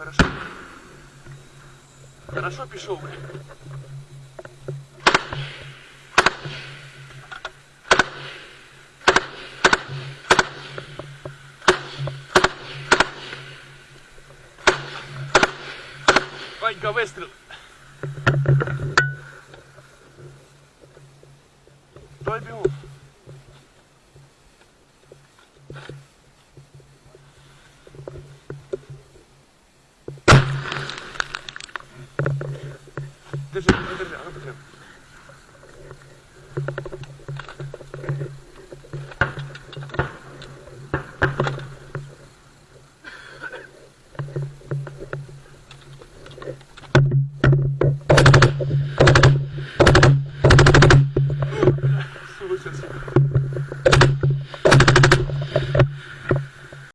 Хорошо. Хорошо пішов, блін. Ванька, вистріл. Той бігу. tussen ist moeder aan te So ist es.